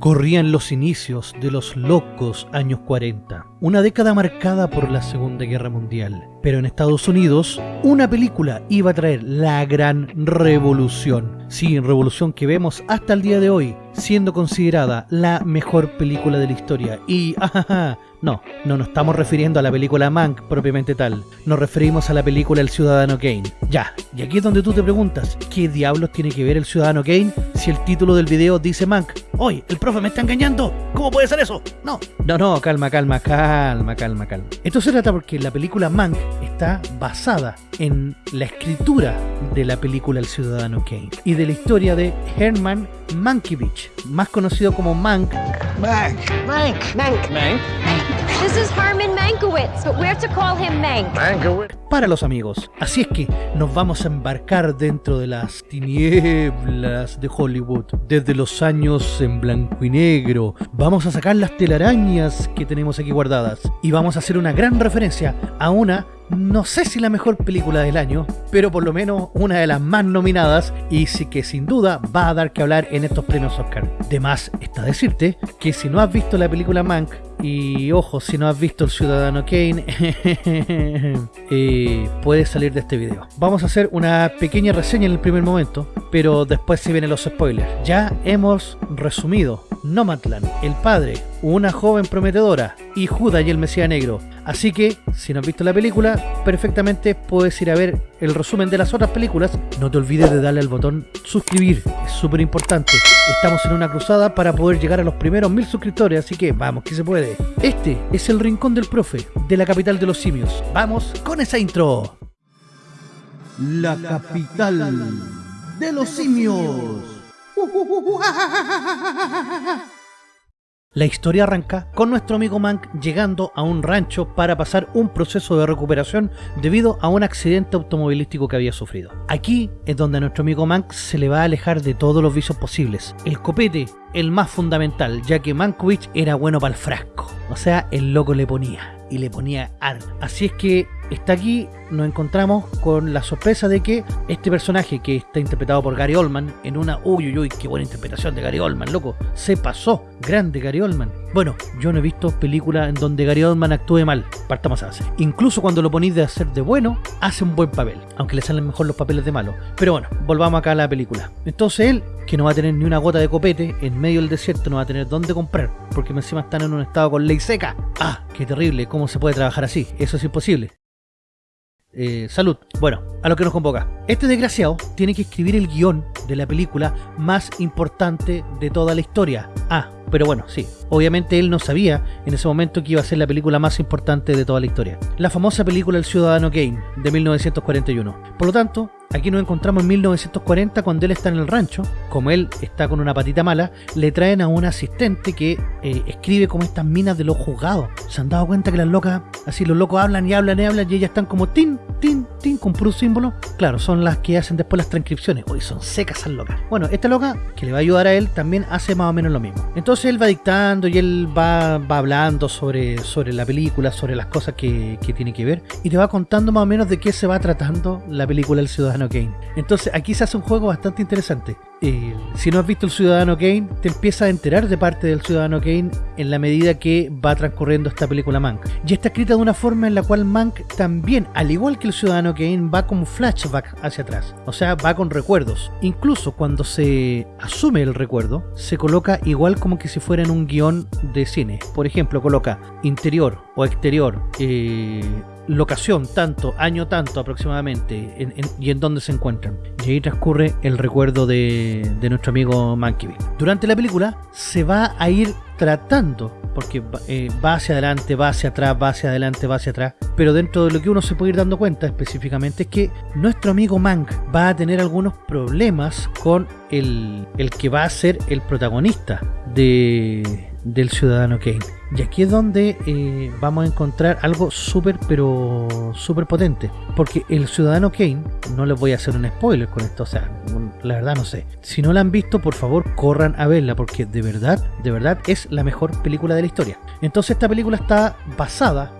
Corrían los inicios de los locos años 40, una década marcada por la Segunda Guerra Mundial. Pero en Estados Unidos, una película iba a traer la gran revolución. Sí, revolución que vemos hasta el día de hoy, siendo considerada la mejor película de la historia. Y, ajaja, no, no nos estamos refiriendo a la película Mank propiamente tal. Nos referimos a la película El Ciudadano Kane. Ya, y aquí es donde tú te preguntas, ¿qué diablos tiene que ver El Ciudadano Kane si el título del video dice Mank? ¡Oye, el profe me está engañando! ¿Cómo puede ser eso? No, no, no, calma, calma, calma, calma, calma. Esto se trata porque la película Mank está basada en la escritura de la película El Ciudadano Kane y de la historia de Herman Mankiewicz, más conocido como Mank. Mank. Mank. Mank. Mank. This is Herman Mankiewicz, but we're to call him Mank. Mankiewicz. para los amigos. Así es que nos vamos a embarcar dentro de las tinieblas de Hollywood, desde los años en blanco y negro. Vamos a sacar las telarañas que tenemos aquí guardadas y vamos a hacer una gran referencia a una no sé si la mejor película del año, pero por lo menos una de las más nominadas y sí que sin duda va a dar que hablar en estos premios Oscar. De más está decirte que si no has visto la película Mank, y ojo, si no has visto El Ciudadano Kane, eh, puedes salir de este video. Vamos a hacer una pequeña reseña en el primer momento, pero después se vienen los spoilers. Ya hemos resumido Nomadland, El Padre, Una Joven Prometedora y Judas y el Mesías Negro. Así que, si no has visto la película, perfectamente puedes ir a ver el resumen de las otras películas. No te olvides de darle al botón suscribir, es súper importante. Estamos en una cruzada para poder llegar a los primeros mil suscriptores, así que vamos, que se puede. Este es el Rincón del Profe, de la capital de los simios. Vamos con esa intro. La capital de los simios. La historia arranca con nuestro amigo Mank llegando a un rancho para pasar un proceso de recuperación debido a un accidente automovilístico que había sufrido. Aquí es donde a nuestro amigo Mank se le va a alejar de todos los vicios posibles. El copete, el más fundamental, ya que Mankiewicz era bueno para el frasco. O sea, el loco le ponía y le ponía ar. Así es que está aquí, nos encontramos con la sorpresa de que este personaje que está interpretado por Gary Oldman en una uy uy uy qué buena interpretación de Gary Oldman, loco, se pasó, grande Gary Oldman. Bueno, yo no he visto películas en donde Gary Oldman actúe mal, partamos a hacer. Incluso cuando lo ponéis de hacer de bueno, hace un buen papel, aunque le salen mejor los papeles de malo. Pero bueno, volvamos acá a la película. Entonces él, que no va a tener ni una gota de copete, en medio del desierto no va a tener dónde comprar, porque encima están en un estado con ley seca. Ah, qué terrible, ¿cómo se puede trabajar así? Eso es imposible. Eh, salud. Bueno, a lo que nos convoca. Este desgraciado tiene que escribir el guion de la película más importante de toda la historia. Ah, pero bueno, sí. Obviamente él no sabía en ese momento que iba a ser la película más importante de toda la historia. La famosa película El Ciudadano Kane, de 1941. Por lo tanto, aquí nos encontramos en 1940 cuando él está en el rancho. Como él está con una patita mala, le traen a un asistente que eh, escribe como estas minas de los juzgados. ¿Se han dado cuenta que las locas, así los locos hablan y hablan y hablan y ellas están como tin, tin, tin, con puro símbolo? Claro, son las que hacen después las transcripciones. Hoy son secas esas locas. Bueno, esta loca, que le va a ayudar a él, también hace más o menos lo mismo. Entonces él va dictando y él va, va hablando sobre, sobre la película, sobre las cosas que, que tiene que ver y te va contando más o menos de qué se va tratando la película El Ciudadano Kane. Entonces aquí se hace un juego bastante interesante. Eh, si no has visto El Ciudadano Kane, te empiezas a enterar de parte del Ciudadano Kane en la medida que va transcurriendo esta película Mank. Y está escrita de una forma en la cual Mank también, al igual que el Ciudadano Kane, va como flashback hacia atrás. O sea, va con recuerdos. Incluso cuando se asume el recuerdo, se coloca igual como que si fuera en un guion de cine. Por ejemplo, coloca interior o exterior, eh, locación tanto, año tanto aproximadamente, en- en- y en dónde se encuentran. Y ahí transcurre el recuerdo de, de nuestro amigo Mankiewicz. Durante la película se va a ir tratando, porque eh, va hacia adelante, va hacia atrás, va hacia adelante, va hacia atrás, pero dentro de lo que uno se puede ir dando cuenta específicamente es que nuestro amigo Mank va a tener algunos problemas con el, el que va a ser el protagonista de, del Ciudadano Kane. Y aquí es donde eh, vamos a encontrar algo súper, pero súper potente. Porque el Ciudadano Kane, no les voy a hacer un spoiler con esto, o sea, la verdad no sé. Si no la han visto, por favor, corran a verla, porque de verdad, de verdad es la mejor película de la historia. Entonces esta película está basada,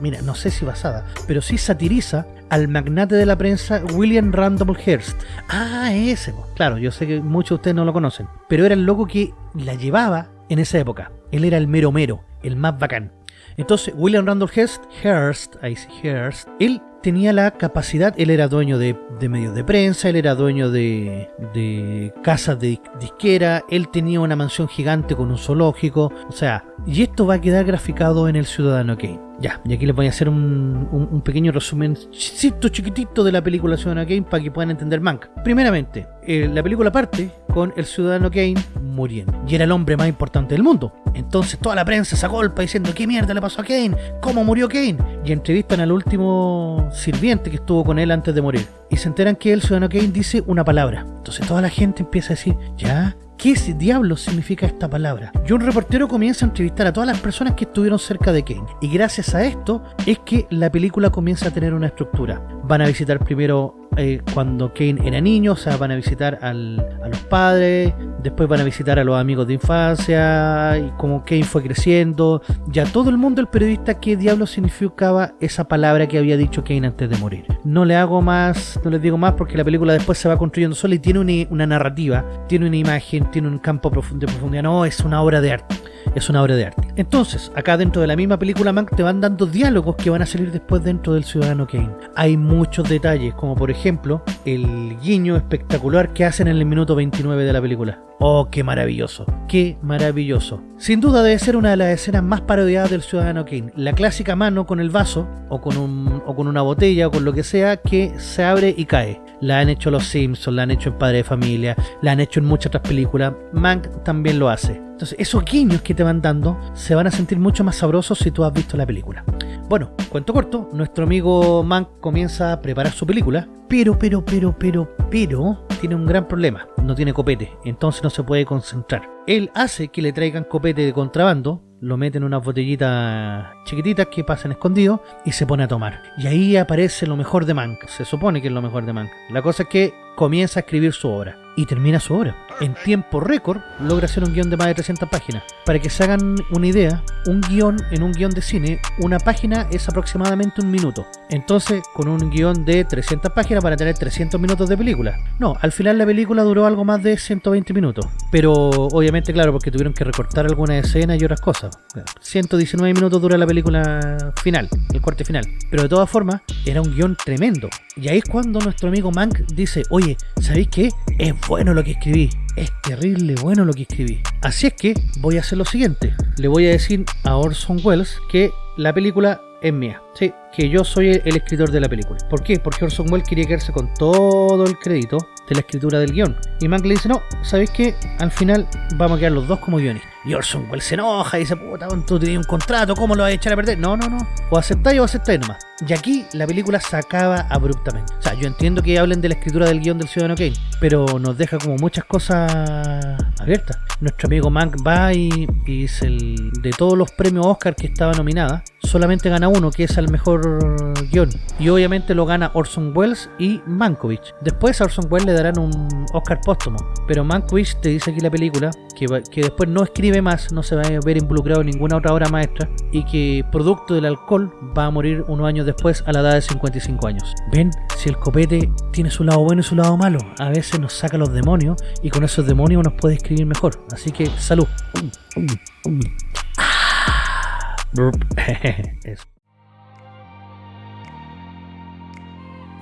mira, no sé si basada, pero sí satiriza al magnate de la prensa William Randolph Hearst. Ah, ese, po. claro, yo sé que muchos de ustedes no lo conocen, pero era el loco que la llevaba en esa época. Él era el mero mero, el más bacán. Entonces, William Randolph Hearst, ahí sí, Hearst, él tenía la capacidad, él era dueño de, de medios de prensa, él era dueño de, de casas de disquera, él tenía una mansión gigante con un zoológico, o sea, y esto va a quedar graficado en El Ciudadano Kane. Ya, y aquí les voy a hacer un, un, pequeño resumen chiquitito, chiquitito de la película Ciudadano Kane para que puedan entender Mank. Primeramente, eh, la película parte con el Ciudadano Kane muriendo. Y era el hombre más importante del mundo. Entonces toda la prensa se golpa diciendo ¿qué mierda le pasó a Kane? ¿Cómo murió Kane? Y entrevistan al último sirviente que estuvo con él antes de morir. Y se enteran que el Ciudadano Kane dice una palabra. Entonces toda la gente empieza a decir, ya, ¿Qué diablo significa esta palabra? Y un reportero comienza a entrevistar a todas las personas que estuvieron cerca de Kane. Y gracias a esto es que la película comienza a tener una estructura. Van a visitar primero eh, cuando Kane era niño, o sea, van a visitar al, a los padres, después van a visitar a los amigos de infancia, y como Kane fue creciendo, ya todo el mundo, el periodista, qué diablo significaba esa palabra que había dicho Kane antes de morir. No le hago más, no les digo más porque la película después se va construyendo sola y tiene una, narrativa, tiene una imagen, tiene un campo de profundidad, no, es una obra de arte es una obra de arte. Entonces, acá dentro de la misma película Mank te van dando diálogos que van a salir después dentro del Ciudadano Kane. Hay muchos detalles, como por ejemplo, el guiño espectacular que hacen en el minuto 29 de la película. Oh, qué maravilloso, qué maravilloso. Sin duda debe ser una de las escenas más parodiadas del Ciudadano Kane. La clásica mano con el vaso, o con, un, o con una botella, o con lo que sea, que se abre y cae. La han hecho los Simpsons, la han hecho en Padre de Familia, la han hecho en muchas otras películas. Mank también lo hace. Entonces, esos guiños que te van dando se van a sentir mucho más sabrosos si tú has visto la película. Bueno, cuento corto, nuestro amigo Mank comienza a preparar su película, pero, pero, pero, pero, pero, tiene un gran problema. No tiene copete, entonces no se puede concentrar. Él hace que le traigan copete de contrabando, lo mete en unas botellitas chiquititas que pasan escondidos y se pone a tomar. Y ahí aparece lo mejor de Mank. Se supone que es lo mejor de Mank. La cosa es que comienza a escribir su obra. Y termina su obra. En tiempo récord logra hacer un guion de más de 300 páginas. Para que se hagan una idea, un guion en un guion de cine, una página es aproximadamente un minuto. Entonces, con un guion de 300 páginas para tener 300 minutos de película. No, al final la película duró algo más de 120 minutos. Pero obviamente, claro, porque tuvieron que recortar algunas escenas y otras cosas. 119 minutos dura la película final, el corte final. Pero de todas formas, era un guion tremendo. Y ahí es cuando nuestro amigo Mank dice, oye, ¿sabéis qué? Es bueno lo que escribí. Es terrible bueno lo que escribí. Así es que voy a hacer lo siguiente. Le voy a decir a Orson Welles que la película es mía. Sí, que yo soy el escritor de la película. ¿Por qué? Porque Orson Welles quería quedarse con todo el crédito de la escritura del guion. Y Mank le dice, no, ¿sabéis qué? Al final vamos a quedar los dos como guionistas. Y Orson Welles se enoja y dice, puta, tú tenías un contrato, ¿cómo lo vas a echar a perder? No, no, no. O aceptáis o aceptáis nomás. Y aquí la película se acaba abruptamente. O sea, yo entiendo que hablen de la escritura del guion del Ciudadano Kane, pero nos deja como muchas cosas abiertas. Nuestro amigo Mank va y, y es el de todos los premios Oscar que estaba nominada, solamente gana uno, que es el mejor guion. Y obviamente lo gana Orson Welles y Mankovich. Después a Orson Welles le darán un Oscar póstumo, pero Mankovich te dice aquí la película que, que después no escribe más, no se va a ver involucrado en ninguna otra obra maestra y que producto del alcohol va a morir unos años después a la edad de 55 años. Ven, si el copete tiene su lado bueno y su lado malo, a veces nos saca los demonios y con esos demonios nos puede escribir mejor. Así que salud. Eso.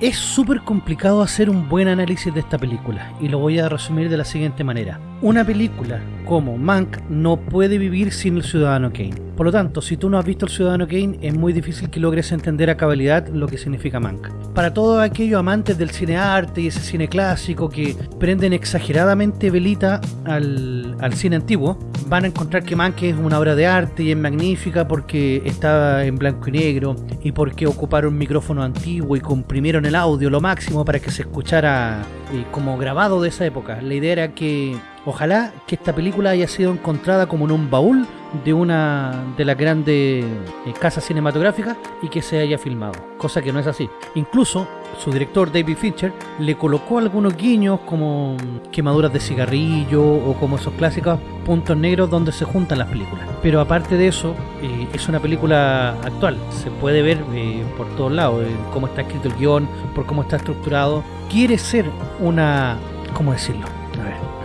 Es súper complicado hacer un buen análisis de esta película y lo voy a resumir de la siguiente manera. Una película como Mank no puede vivir sin el Ciudadano Kane. Por lo tanto, si tú no has visto el Ciudadano Kane, es muy difícil que logres entender a cabalidad lo que significa Mank. Para todos aquellos amantes del cine arte y ese cine clásico que prenden exageradamente velita al, al cine antiguo, van a encontrar que Mank es una obra de arte y es magnífica porque está en blanco y negro y porque ocuparon un micrófono antiguo y comprimieron el audio lo máximo para que se escuchara eh, como grabado de esa época. La idea era que ojalá que esta película haya sido encontrada como en un baúl de una de las grandes eh, casas cinematográficas y que se haya filmado, cosa que no es así. Incluso su director David Fincher le colocó algunos guiños como quemaduras de cigarrillo o como esos clásicos puntos negros donde se juntan las películas. Pero aparte de eso, eh, es una película actual, se puede ver eh, por todos lados, cómo está escrito el guion, por cómo está estructurado. Quiere ser una... ¿cómo decirlo? A ver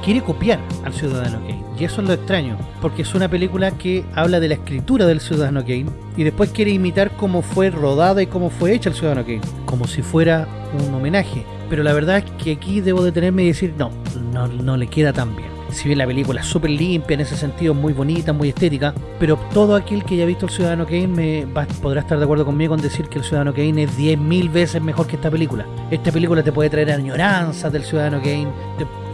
quiere copiar al Ciudadano Kane. Y eso es lo extraño, porque es una película que habla de la escritura del Ciudadano Kane y después quiere imitar cómo fue rodada y cómo fue hecha el Ciudadano Kane, como si fuera un homenaje. Pero la verdad es que aquí debo detenerme y decir, no, no, no le queda tan bien si bien la película es súper limpia en ese sentido, muy bonita, muy estética, pero todo aquel que haya visto El Ciudadano Kane me podrá estar de acuerdo conmigo en decir que El Ciudadano Kane es 10.000 veces mejor que esta película. Esta película te puede traer añoranzas del Ciudadano Kane,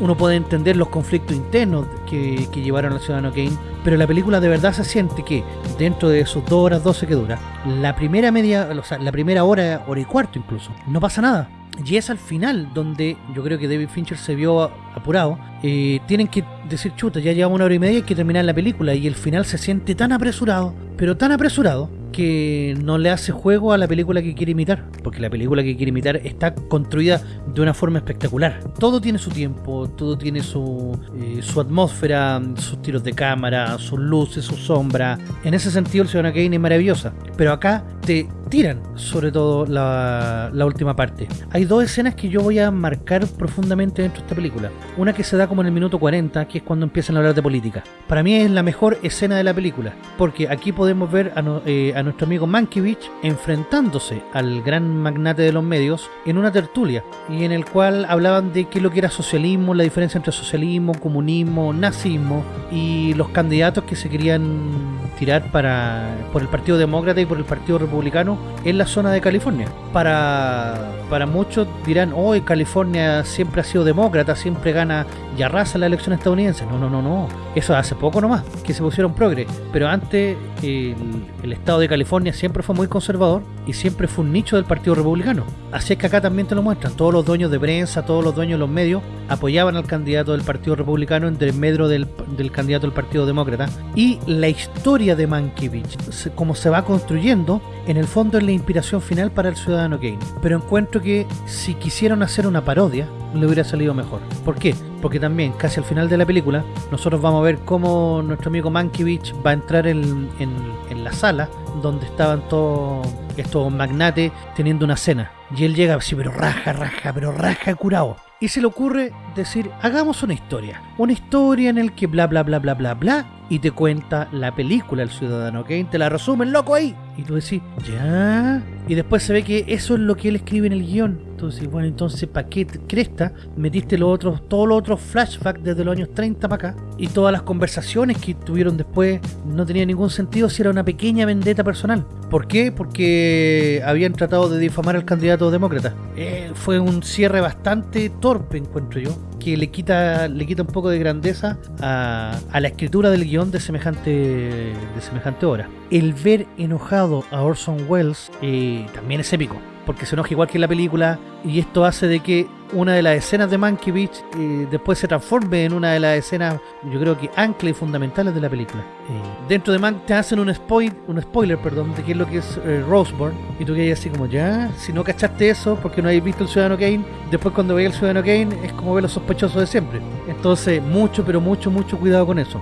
uno puede entender los conflictos internos que, llevaron al Ciudadano Kane, pero la película de verdad se siente que dentro de sus 2 horas 12 que dura, la primera media, o sea, la primera hora, hora y cuarto incluso, no pasa nada y es al final donde yo creo que David Fincher se vio apurado. Eh, tienen que decir, chuta, ya llevamos una hora y media y hay que terminar la película. Y el final se siente tan apresurado, pero tan apresurado, que no le hace juego a la película que quiere imitar, porque la película que quiere imitar está construida de una forma espectacular. Todo tiene su tiempo, todo tiene su, eh, su atmósfera, sus tiros de cámara, sus luces, su sombra. En ese sentido el Ciudadano Kane es maravillosa, pero acá te tiran sobre todo la, la, última parte. Hay dos escenas que yo voy a marcar profundamente dentro de esta película. Una que se da como en el minuto 40, que es cuando empiezan a hablar de política. Para mí es la mejor escena de la película, porque aquí podemos ver a, eh, a nuestro amigo Mankiewicz enfrentándose al gran magnate de los medios en una tertulia, y en el cual hablaban de qué lo que era socialismo, la diferencia entre socialismo, comunismo, nazismo, y los candidatos que se querían tirar para por el Partido Demócrata y por el Partido Republicano en la zona de California. Para, para muchos dirán, hoy California siempre ha sido demócrata, siempre gana y arrasa la elección estadounidense. No, no, no, no. Eso hace poco nomás, que se pusieron progre. Pero antes el, el estado de California siempre fue muy conservador y siempre fue un nicho del Partido Republicano. Así es que acá también te lo muestran. Todos los dueños de prensa, todos los dueños de los medios apoyaban al candidato del Partido Republicano entre medio del, del candidato del Partido Demócrata. Y la historia de Mankiewicz, como se va construyendo, en el fondo es la inspiración final para el ciudadano Kane. Pero encuentro que si quisieron hacer una parodia, le hubiera salido mejor. ¿Por qué? Porque también, casi al final de la película, nosotros vamos a ver cómo nuestro amigo Mankiewicz va a entrar en, en la sala donde estaban todos estos magnates teniendo una cena. Y él llega así, pero raja, raja, pero raja curado. Y se le ocurre decir, hagamos una historia. Una historia en el que bla, bla, bla, bla, bla, bla. Y te cuenta la película El Ciudadano Kane. Te la resumen, loco, ahí. Y tú decís, ya. Y después se ve que eso es lo que él escribe en el guion. Entonces, bueno, entonces, ¿para qué cresta? Metiste los otros, todos los otros flashbacks desde los años 30 para acá. Y todas las conversaciones que tuvieron después no tenían ningún sentido si era una pequeña vendetta personal. ¿Por qué? Porque habían tratado de difamar al candidato demócrata. Eh, fue un cierre bastante torpe, encuentro yo que le quita le quita un poco de grandeza a, la escritura del guion de semejante de semejante obra. El ver enojado a Orson Welles eh, también es épico porque se enoja igual que la película y esto hace de que una de las escenas de Mankiewicz eh, después se transforme en una de las escenas yo creo que ancla y fundamentales de la película. Eh, dentro de Man te hacen un, spoil, un spoiler perdón de qué es lo que es eh, Roseborn y tú quedas así como ya si no cachaste eso porque no habéis visto el Ciudadano Kane después cuando veis el Ciudadano Kane es como ver los sospechosos de siempre. Entonces mucho pero mucho mucho cuidado con eso.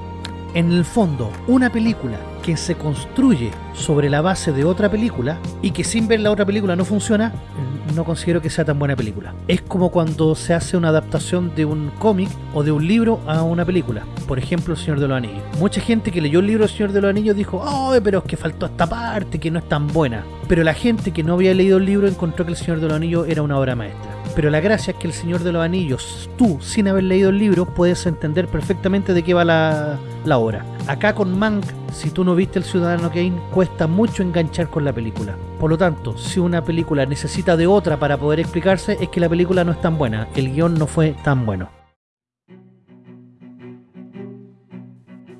En el fondo, una película que se construye sobre la base de otra película y que sin ver la otra película no funciona, no considero que sea tan buena película. Es como cuando se hace una adaptación de un cómic o de un libro a una película. Por ejemplo, El Señor de los Anillos. Mucha gente que leyó el libro El Señor de los Anillos dijo, ¡ay, pero es que faltó esta parte, que no es tan buena! Pero la gente que no había leído el libro encontró que El Señor de los Anillos era una obra maestra. Pero la gracia es que El Señor de los Anillos, tú, sin haber leído el libro, puedes entender perfectamente de qué va la, la obra. Acá con Mank, si tú no viste El Ciudadano Kane, cuesta mucho enganchar con la película. Por lo tanto, si una película necesita de otra para poder explicarse, es que la película no es tan buena, el guion no fue tan bueno.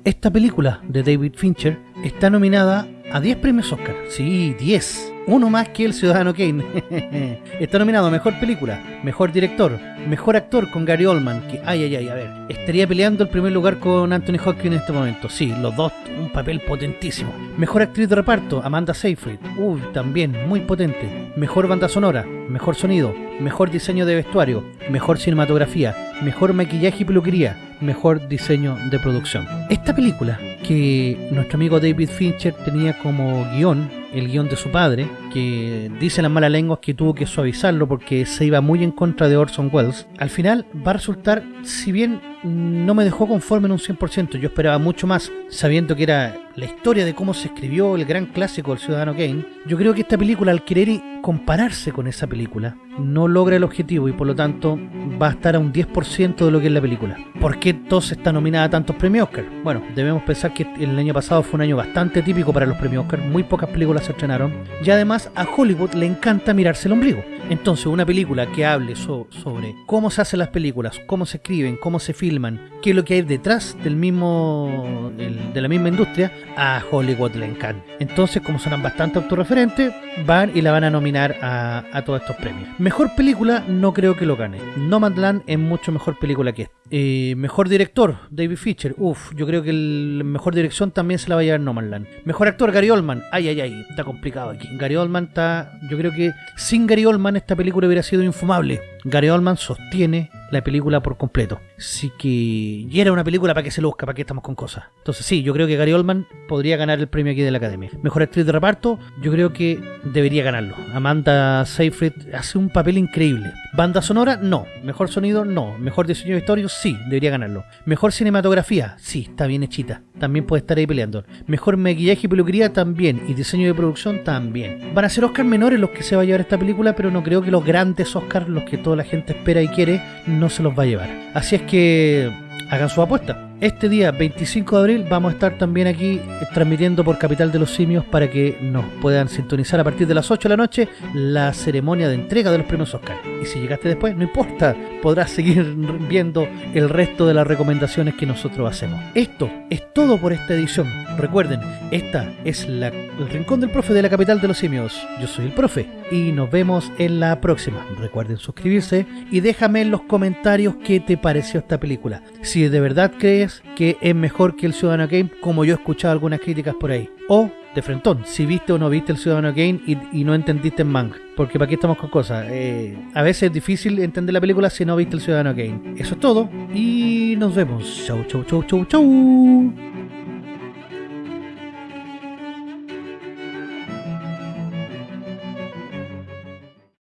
Esta película de David Fincher está nominada a 10 premios Oscar. Sí, 10 uno más que el Ciudadano Kane. Está nominado a Mejor Película, Mejor Director, Mejor Actor con Gary Oldman, que, ay, ay, ay, a ver, estaría peleando el primer lugar con Anthony Hopkins en este momento. Sí, los dos, un papel potentísimo. Mejor Actriz de Reparto, Amanda Seyfried, uy, también, muy potente. Mejor Banda Sonora, Mejor Sonido, Mejor Diseño de Vestuario, Mejor Cinematografía, Mejor Maquillaje y Peluquería, Mejor Diseño de Producción. Esta película, que nuestro amigo David Fincher tenía como guion, el guion de su padre, que dice las malas lenguas que tuvo que suavizarlo porque se iba muy en contra de Orson Welles, al final va a resultar, si bien no me dejó conforme en un 100%. Yo esperaba mucho más, sabiendo que era la historia de cómo se escribió el gran clásico del Ciudadano Kane. Yo creo que esta película, al querer compararse con esa película, no logra el objetivo y por lo tanto va a estar a un 10% de lo que es la película. ¿Por qué entonces está nominada a tantos premios Oscar? Bueno, debemos pensar que el año pasado fue un año bastante típico para los premios Oscar, muy pocas películas se estrenaron y además a Hollywood le encanta mirarse el ombligo. Entonces una película que hable sobre cómo se hacen las películas, cómo se escriben, cómo se filman, qué es lo que hay detrás del mismo de la misma industria, a Hollywood le encanta. Entonces como son bastante autorreferentes, van y la van a nominar a, a todos estos premios. Mejor película, no creo que lo gane. Nomadland es mucho mejor película que esta. Eh, mejor director, David Fincher. Uf, yo creo que la mejor dirección también se la va a llevar Nomadland. Mejor actor, Gary Oldman. Ay, ay, ay, está complicado aquí. Gary Oldman está. Yo creo que sin Gary Oldman esta película hubiera sido infumable. Gary Oldman sostiene la película por completo. Así que. Y era una película para que se luzca, para que estamos con cosas. Entonces, sí, yo creo que Gary Oldman podría ganar el premio aquí de la academia. Mejor actriz de reparto, yo creo que debería ganarlo. Amanda Seyfried hace un papel increíble. Banda sonora, no. Mejor sonido, no. Mejor diseño de historia, sí, debería ganarlo. Mejor cinematografía, sí, está bien hechita. También puede estar ahí peleando. Mejor maquillaje y peluquería, también. Y diseño de producción, también. Van a ser Oscar menores los que se va a llevar esta película, pero no creo que los grandes Oscars, los que toda la gente espera y quiere, no se los va a llevar. Así es que hagan su apuesta. Este día 25 de abril vamos a estar también aquí transmitiendo por Capital de los Simios para que nos puedan sintonizar a partir de las 8 de la noche la ceremonia de entrega de los premios Oscar. Y si llegaste después, no importa, podrás seguir viendo el resto de las recomendaciones que nosotros hacemos. Esto es todo por esta edición. Recuerden, esta es la, el Rincón del Profe de la Capital de los Simios. Yo soy el Profe y nos vemos en la próxima. Recuerden suscribirse y déjame en los comentarios qué te pareció esta película. Si de verdad crees que es mejor que el Ciudadano Game, como yo he escuchado algunas críticas por ahí. O, de frentón, si viste o no viste el Ciudadano Game y, no entendiste en manga. Porque para aquí estamos con cosas. Eh, a veces es difícil entender la película si no viste el Ciudadano Game. Eso es todo y nos vemos. Chau, chau, chau, chau, chau.